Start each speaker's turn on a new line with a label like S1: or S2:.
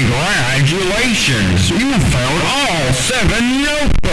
S1: Congratulations! You found all seven notebooks!